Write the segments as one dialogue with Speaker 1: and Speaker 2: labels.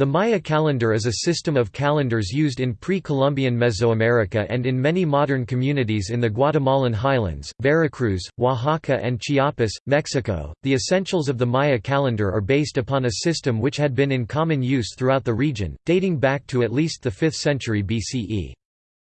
Speaker 1: The Maya calendar is a system of calendars used in pre-Columbian Mesoamerica and in many modern communities in the Guatemalan highlands, Veracruz, Oaxaca and Chiapas, Mexico. The essentials of the Maya calendar are based upon a system which had been in common use throughout the region, dating back to at least the 5th century BCE.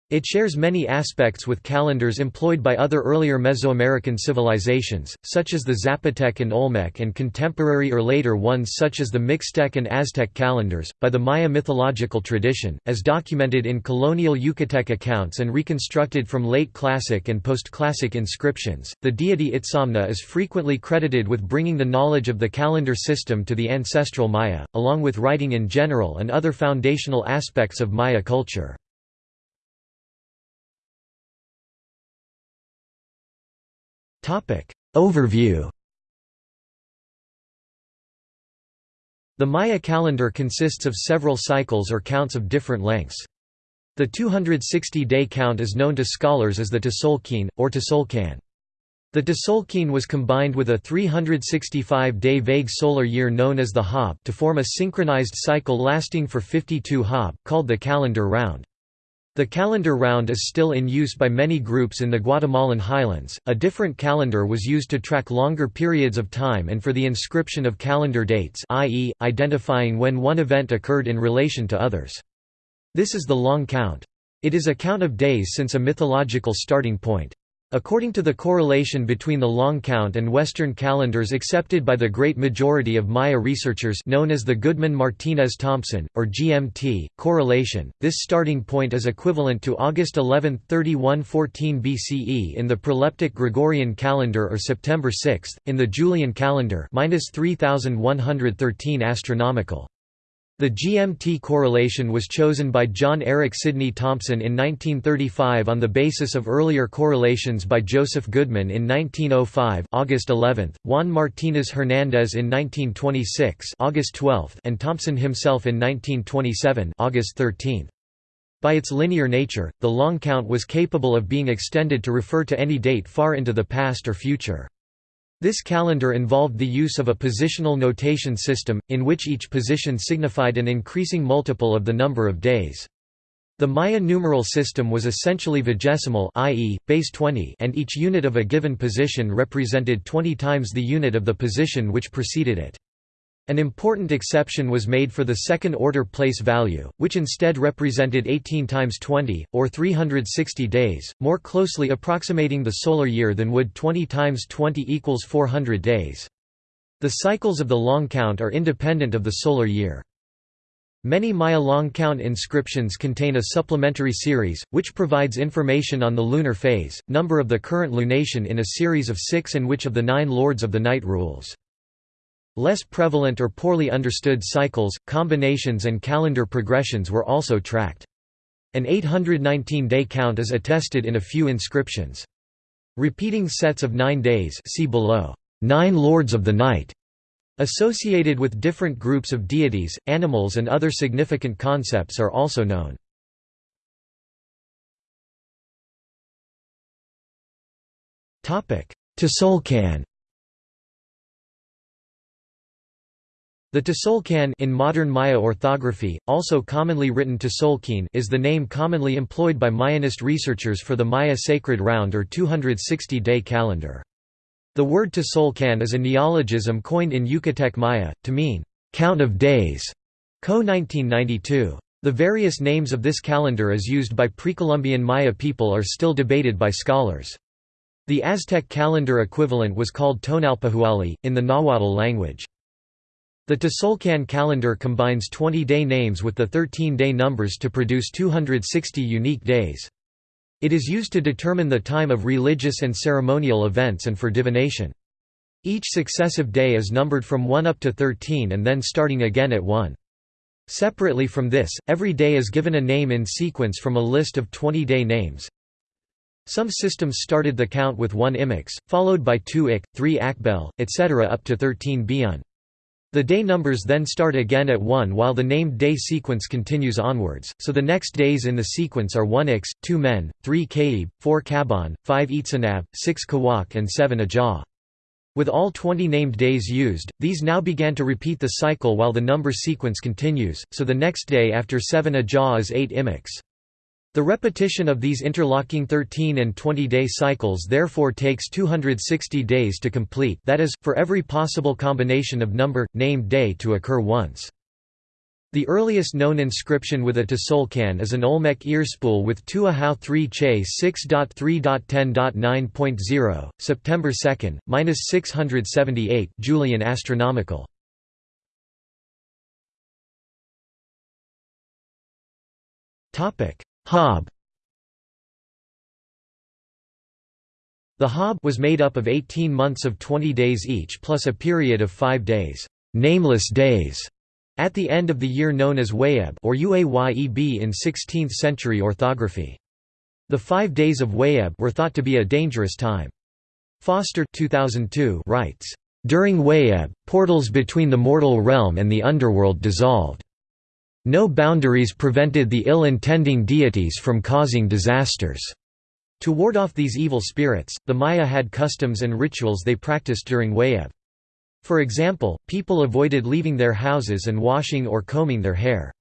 Speaker 1: It shares many aspects with calendars employed by other earlier Mesoamerican civilizations, such as the Zapotec and Olmec, and contemporary or later ones such as the Mixtec and Aztec calendars, by the Maya mythological tradition, as documented in colonial Yucatec accounts and reconstructed from late Classic and post Classic inscriptions. The deity Itzamna is frequently credited with bringing the knowledge of the calendar system to the ancestral Maya, along with writing in general and other foundational aspects of Maya culture. Overview The Maya calendar consists of several cycles or counts of different lengths. The 260-day count is known to scholars as the Tzolk'in, or Tzolk'an. The Tzolk'in was combined with a 365-day vague solar year known as the Hab to form a synchronized cycle lasting for 52 Hab, called the calendar round. The calendar round is still in use by many groups in the Guatemalan highlands. A different calendar was used to track longer periods of time and for the inscription of calendar dates, i.e., identifying when one event occurred in relation to others. This is the long count. It is a count of days since a mythological starting point. According to the correlation between the long count and Western calendars accepted by the great majority of Maya researchers known as the Goodman-Martinez-Thompson, or GMT, correlation, this starting point is equivalent to August 11, 3114 BCE in the proleptic Gregorian calendar or September 6, in the Julian calendar 3113 astronomical. The GMT correlation was chosen by John Eric Sidney Thompson in 1935 on the basis of earlier correlations by Joseph Goodman in 1905 August 11, Juan Martínez Hernández in 1926 August 12, and Thompson himself in 1927 August 13. By its linear nature, the long count was capable of being extended to refer to any date far into the past or future. This calendar involved the use of a positional notation system, in which each position signified an increasing multiple of the number of days. The Maya numeral system was essentially vigesimal i.e., base 20 and each unit of a given position represented 20 times the unit of the position which preceded it. An important exception was made for the second-order place value, which instead represented 18 times 20, or 360 days, more closely approximating the solar year than would 20 times 20 equals 400 days. The cycles of the long count are independent of the solar year. Many Maya long count inscriptions contain a supplementary series, which provides information on the lunar phase, number of the current lunation in a series of six and which of the nine lords of the night rules. Less prevalent or poorly understood cycles, combinations and calendar progressions were also tracked. An 819-day count is attested in a few inscriptions. Repeating sets of nine days see below, nine lords of the night, associated with different groups of deities, animals and other significant concepts are also known. Tzolk'an The Tzolk'an in modern Maya orthography, also commonly written Tzolk'in is the name commonly employed by Mayanist researchers for the Maya sacred round or 260-day calendar. The word Tzolk'an is a neologism coined in Yucatec Maya, to mean, "...count of days", Coe 1992. The various names of this calendar as used by pre-Columbian Maya people are still debated by scholars. The Aztec calendar equivalent was called Tonalpohualli, in the Nahuatl language. The Tzolk'an calendar combines 20-day names with the 13-day numbers to produce 260 unique days. It is used to determine the time of religious and ceremonial events and for divination. Each successive day is numbered from 1 up to 13 and then starting again at 1. Separately from this, every day is given a name in sequence from a list of 20-day names. Some systems started the count with 1 imix, followed by 2 ik, 3 akbel, etc. up to 13 biun. The day numbers then start again at 1 while the named day sequence continues onwards, so the next days in the sequence are 1 Ix, 2 Men, 3 Kaib, 4 Kaban, 5 Itzanab, 6 Kawak and 7 Ajah. With all 20 named days used, these now began to repeat the cycle while the number sequence continues, so the next day after 7 Ajah is 8 Imix. The repetition of these interlocking 13 and 20-day cycles therefore takes 260 days to complete that is, for every possible combination of number, named day to occur once. The earliest known inscription with a Tzolk'in is an Olmec earspool with Tuahau 3 Che 6.3.10.9.0, September 2, 678 Julian astronomical. Hab The Hab was made up of 18 months of 20 days each plus a period of 5 days, nameless days at the end of the year known as Wayeb or Uayeb in 16th-century orthography. The five days of Wayeb were thought to be a dangerous time. Foster 2002 writes, "...during Wayeb, portals between the mortal realm and the underworld dissolved. No boundaries prevented the ill-intending deities from causing disasters." To ward off these evil spirits, the Maya had customs and rituals they practiced during Wayeb. For example, people avoided leaving their houses and washing or combing their hair.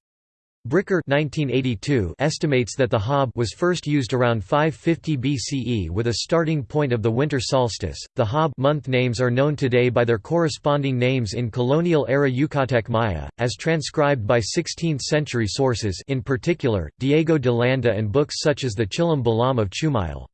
Speaker 1: Bricker 1982 estimates that the Hab was first used around 550 BCE with a starting point of the winter solstice. The Hab month names are known today by their corresponding names in colonial era Yucatec Maya, as transcribed by 16th century sources, in particular, Diego de Landa and books such as the Chilam Balam of Chumayel.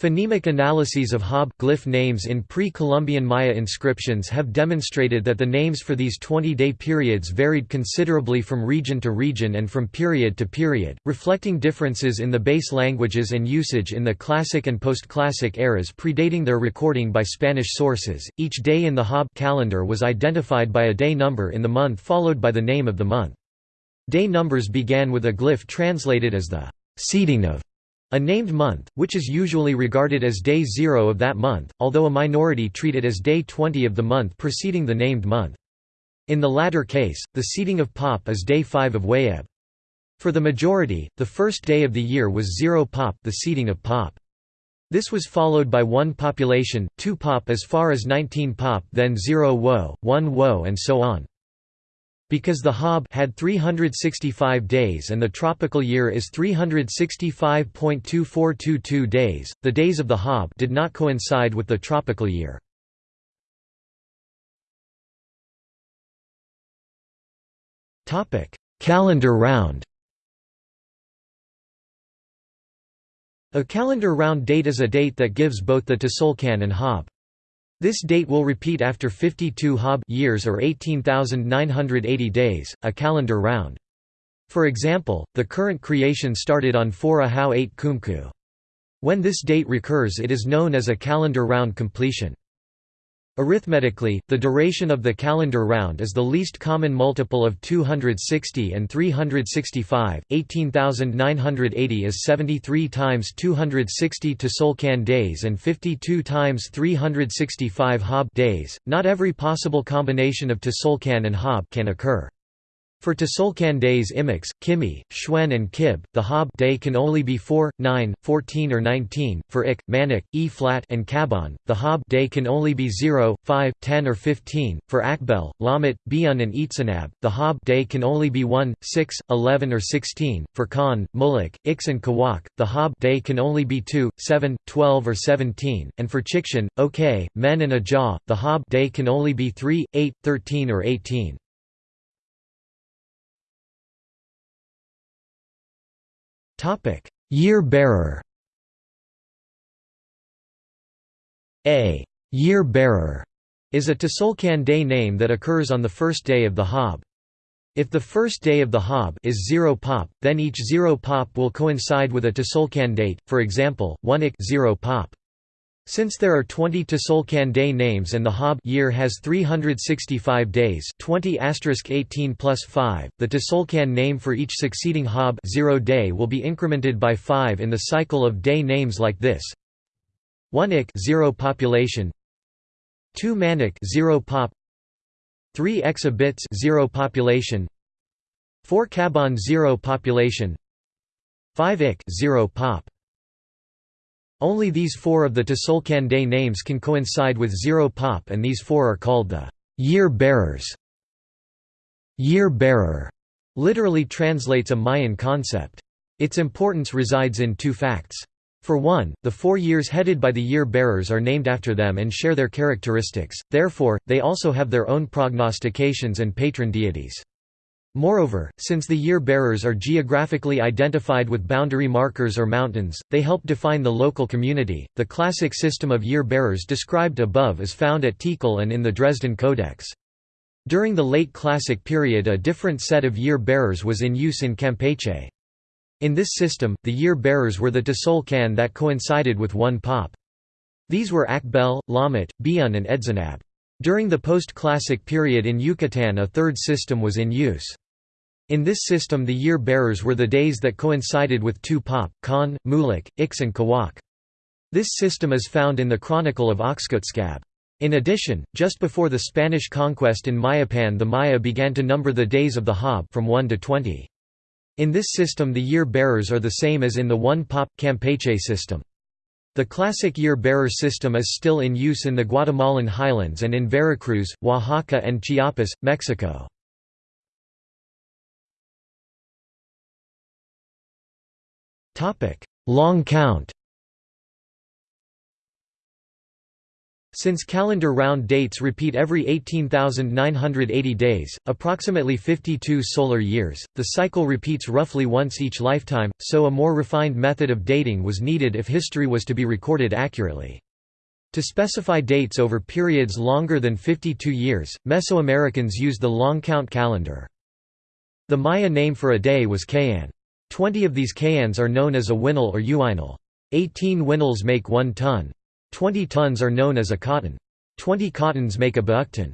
Speaker 1: Phonemic analyses of Hab glyph names in pre-Columbian Maya inscriptions have demonstrated that the names for these 20-day periods varied considerably from region to region and from period to period, reflecting differences in the base languages and usage in the Classic and post-Classic eras predating their recording by Spanish sources. Each day in the Hab calendar was identified by a day number in the month followed by the name of the month. Day numbers began with a glyph translated as the seeding of a named month, which is usually regarded as day zero of that month, although a minority treat it as day 20 of the month preceding the named month. In the latter case, the seeding of Pop is day 5 of Wayeb. For the majority, the first day of the year was zero Pop the seeding of Pop. This was followed by 1 population, 2 Pop as far as 19 Pop then 0 Wo, 1 Wo and so on. Because the Hab had 365 days and the tropical year is 365.2422 days, the days of the Hab did not coincide with the tropical year. Topic: Calendar round A calendar round date is a date that gives both the Tzolk'in and Hab. This date will repeat after 52 Hab years or 18,980 days, a calendar round. For example, the current creation started on 4 Ahau 8 Kumku. When this date recurs it is known as a calendar round completion. Arithmetically, the duration of the calendar round is the least common multiple of 260 and 365. 18,980 is 73 times 260 Tzolk'in days and 52 times 365 Hab days. Not every possible combination of Tzolk'in and Hab can occur. For Tzolk'in days Imix, Kimi, Chuwen and Kib, the Hab day can only be 4, 9, 14 or 19. For Ik, Manik, E-flat and Kaban, the Hab day can only be 0, 5, 10 or 15. For Akbel, Lamat, Biun and Itsanab, the Hab day can only be 1, 6, 11 or 16. For Khan, Muluk, Ix and Kawak, the Hab day can only be 2, 7, 12 or 17. And for Chikchan, Ok, Men and Ajah, the Hab day can only be 3, 8, 13 or 18.
Speaker 2: Topic: Year bearer.
Speaker 1: A year bearer is a Tzolk'in day name that occurs on the first day of the Hab. If the first day of the Hab is 0 pop, then each 0 pop will coincide with a Tzolk'in date, for example, 1 ik 0 pop. Since there are 20 Tzolk'in day names and the Hab year has 365 days 20 18 plus 5, the Tzolk'in name for each succeeding Hab 0 day will be incremented by 5 in the cycle of day names like this. 1 ik 0 population. 2 manik 0 pop. 3 exabits 0 population. 4 kaban 0 population. 5 ik 0 pop Only these four of the Tzolk'in day names can coincide with zero pop and these four are called the year bearers. Year bearer literally translates a Mayan concept. Its importance resides in two facts. For one, the four years headed by the year-bearers are named after them and share their characteristics, therefore, they also have their own prognostications and patron deities. Moreover, since the year-bearers are geographically identified with boundary markers or mountains, they help define the local community. The classic system of year-bearers described above is found at Tikal and in the Dresden Codex. During the late Classic period a different set of year-bearers was in use in Campeche. In this system, the year-bearers were the Tzolk'in that coincided with one pop. These were Akbel, Lamat, Biun and Edzenab. During the post-classic period in Yucatan a third system was in use. In this system the year-bearers were the days that coincided with two pop, Khan, Muluk, Ix and Kawak. This system is found in the Chronicle of Oxkutzcab. In addition, just before the Spanish conquest in Mayapan the Maya began to number the days of the Hab from 1 to 20. In this system the year-bearers are the same as in the one-pop, Campeche system. The classic year-bearer system is still in use in the Guatemalan highlands and in Veracruz, Oaxaca and Chiapas, Mexico. Long count Since calendar round dates repeat every 18,980 days, approximately 52 solar years, the cycle repeats roughly once each lifetime, so a more refined method of dating was needed if history was to be recorded accurately. To specify dates over periods longer than 52 years, Mesoamericans used the long count calendar. The Maya name for a day was Kayan. Twenty of these Kayans are known as a winal or uinal. Eighteen winals make one tun. Twenty tuns are known as a katun. Twenty katuns make a baktun.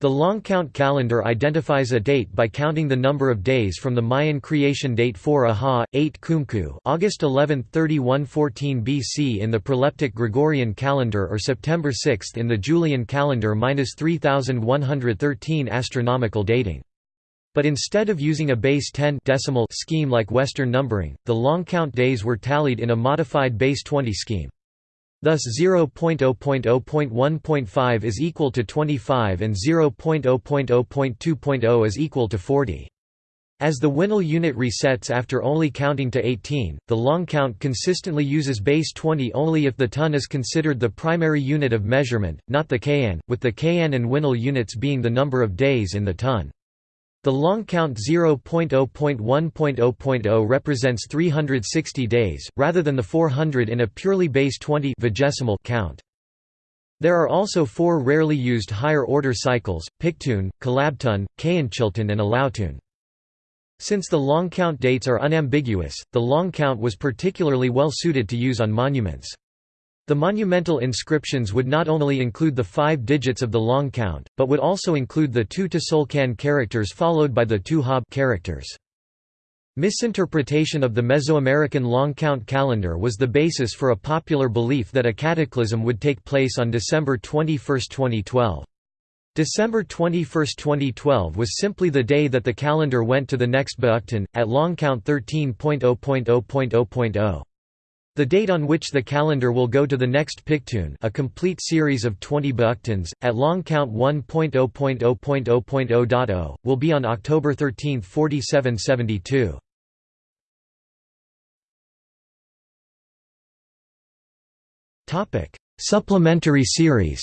Speaker 1: The long count calendar identifies a date by counting the number of days from the Mayan creation date 4 Aha, 8 Kumku August 11, 3114 BC in the proleptic Gregorian calendar or September 6 in the Julian calendar minus 3113 astronomical dating. But instead of using a base 10 decimal scheme like Western numbering, the long count days were tallied in a modified base 20 scheme. Thus 0.0.0.1.5 is equal to 25 and 0.0.0.2.0 is equal to 40. As the Winal unit resets after only counting to 18, the long count consistently uses base 20 only if the tun is considered the primary unit of measurement, not the k'in, with the k'in and Winal units being the number of days in the tun. The long count 0.0.1.0.0 represents 360 days, rather than the 400 in a purely base 20 count. There are also four rarely used higher-order cycles, Pictun, Calabtun, Kayanchiltun and Alautun. Since the long count dates are unambiguous, the long count was particularly well suited to use on monuments. The monumental inscriptions would not only include the five digits of the long count, but would also include the two Tzolk'in characters followed by the two Hab characters. Misinterpretation of the Mesoamerican long count calendar was the basis for a popular belief that a cataclysm would take place on December 21, 2012. December 21, 2012 was simply the day that the calendar went to the next Baktun, at long count 13.0.0.0.0. The date on which the calendar will go to the next Pictun a complete series of 20 Baktuns, at long count 1.0.0.0.0.0, will be on October 13, 4772. Supplementary series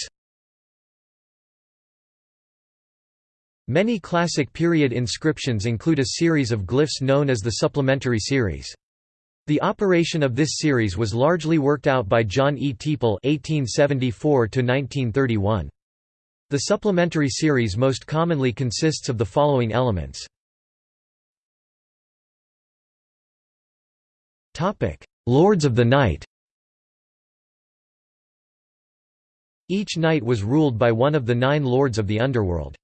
Speaker 1: Many classic period inscriptions include a series of glyphs known as the supplementary series. The operation of this series was largely worked out by John E. Teeple (1874–1931). The supplementary series most commonly consists of the following elements. Topic: Lords of the Night. Each night was ruled by one of the nine lords of the underworld.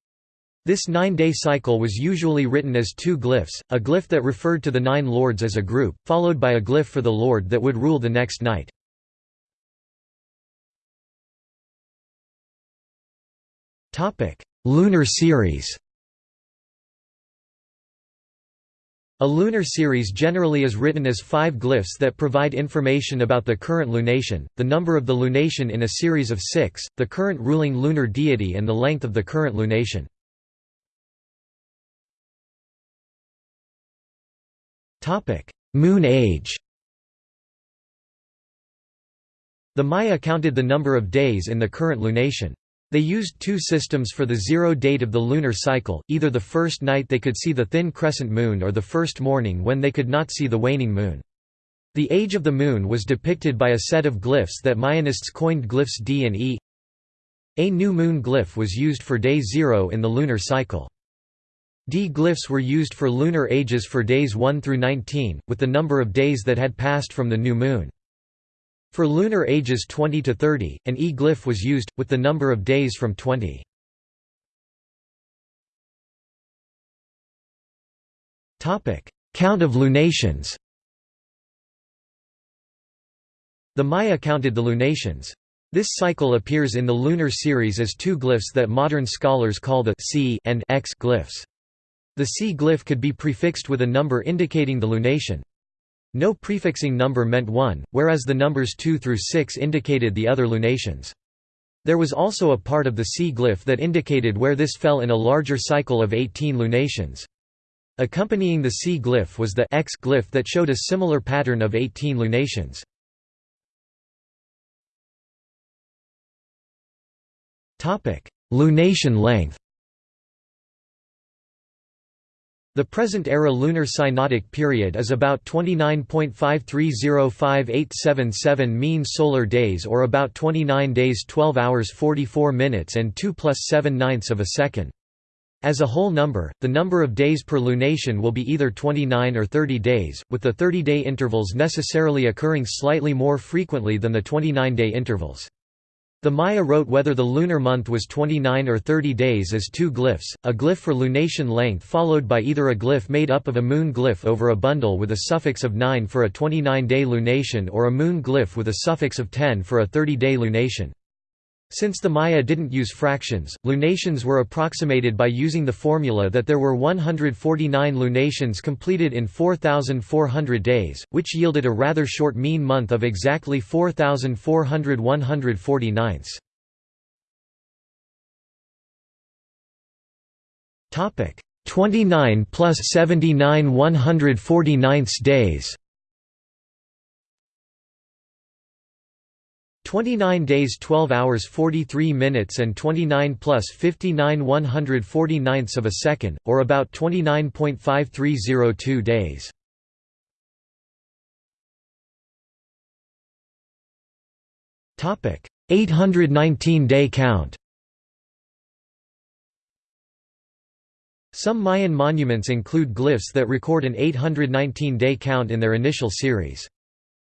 Speaker 1: This nine-day cycle was usually written as two glyphs, a glyph that referred to the nine lords as a group, followed by a glyph for the lord that would rule the next night. Lunar series A lunar series generally is written as five glyphs that provide information about the current lunation, the number of the lunation in a series of six, the current ruling lunar deity and the length of the current lunation.
Speaker 2: Moon age
Speaker 1: The Maya counted the number of days in the current lunation. They used two systems for the zero date of the lunar cycle, either the first night they could see the thin crescent moon or the first morning when they could not see the waning moon. The age of the moon was depicted by a set of glyphs that Mayanists coined glyphs D and E. A new moon glyph was used for day zero in the lunar cycle. D glyphs were used for lunar ages for days 1 through 19, with the number of days that had passed from the new moon. For lunar ages 20 to 30, an E glyph was used, with the number of days from 20.
Speaker 2: Count of lunations
Speaker 1: The Maya counted the lunations. This cycle appears in the lunar series as two glyphs that modern scholars call the C and X glyphs. The C glyph could be prefixed with a number indicating the lunation. No prefixing number meant 1, whereas the numbers 2 through 6 indicated the other lunations. There was also a part of the C glyph that indicated where this fell in a larger cycle of 18 lunations. Accompanying the C glyph was the X glyph that showed a similar pattern of 18 lunations.
Speaker 2: Lunation length
Speaker 1: The present-era lunar synodic period is about 29.5305877 mean solar days or about 29 days 12 hours 44 minutes and 2 plus 7 ninths of a second. As a whole number, the number of days per lunation will be either 29 or 30 days, with the 30-day intervals necessarily occurring slightly more frequently than the 29-day intervals. The Maya wrote whether the lunar month was 29 or 30 days as two glyphs, a glyph for lunation length followed by either a glyph made up of a moon glyph over a bundle with a suffix of 9 for a 29-day lunation or a moon glyph with a suffix of 10 for a 30-day lunation. Since the Maya didn't use fractions, lunations were approximated by using the formula that there were 149 lunations completed in 4,400 days, which yielded a rather short mean month of exactly 4,400 149 Topic 29 plus 79 149 days 29 days 12 hours 43 minutes and 29 plus 59 149ths of a second, or about 29.5302 days. Topic 819 day count. Some Mayan monuments include glyphs that record an 819-day count in their initial series.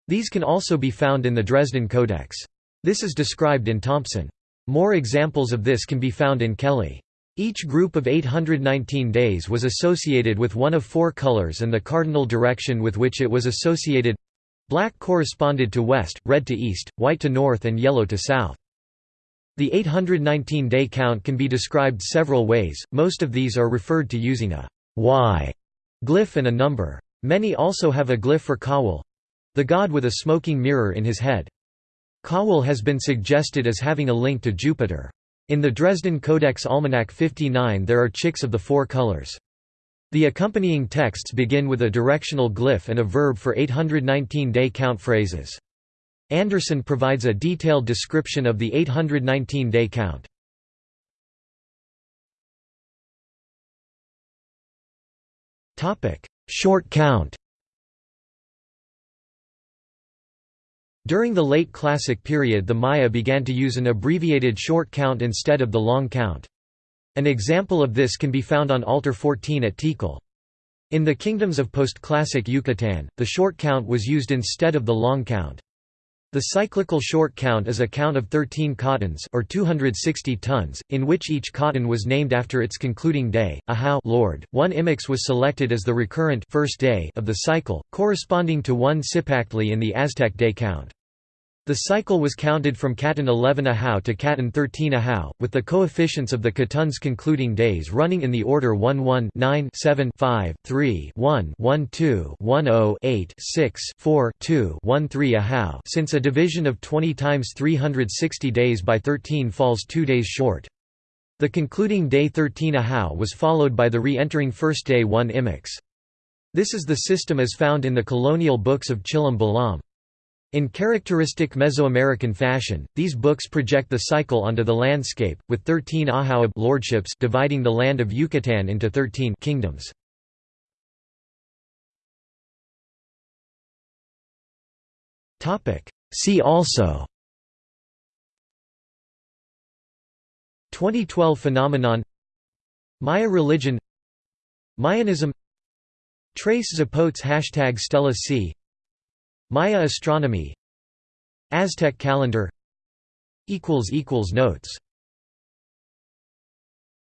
Speaker 1: These can also be found in the Dresden Codex. This is described in Thompson. More examples of this can be found in Kelley. Each group of 819 days was associated with one of four colors and the cardinal direction with which it was associated black corresponded to west, red to east, white to north and yellow to south. The 819-day count can be described several ways, most of these are referred to using a Y glyph and a number. Many also have a glyph for Kawal, the god with a smoking mirror in his head. Kawal has been suggested as having a link to Jupiter. In the Dresden Codex Almanac 59 there are chicks of the four colors. The accompanying texts begin with a directional glyph and a verb for 819-day count phrases. Anderson provides a detailed description of the 819-day count. Short count During the late Classic period the Maya began to use an abbreviated short count instead of the long count. An example of this can be found on altar 14 at Tikal. In the kingdoms of post-classic Yucatan, the short count was used instead of the long count. The cyclical short count is a count of 13 katuns or 260 tuns, in which each katun was named after its concluding day. Ahau Lord, one imix was selected as the recurrent first day of the cycle, corresponding to one Cipactli in the Aztec day count. The cycle was counted from Katun 11 Ahau to Katun 13 Ahau, with the coefficients of the Katun's concluding days running in the order 1 1 9 7 5 3 1 1 2 1 0 8 6 4 2 1 3 Ahau since a division of 20 times 360 days by 13 falls two days short. The concluding day 13 Ahau was followed by the re-entering first day 1 Imix. This is the system as found in the colonial books of Chilam Balam. In characteristic Mesoamerican fashion, these books project the cycle onto the landscape, with 13 Ahauab lordships dividing the land of Yucatan into 13 kingdoms. See also 2012 phenomenon Maya religion Mayanism Tres Zapotes Hashtag Stela C Maya astronomy. Aztec calendar. Notes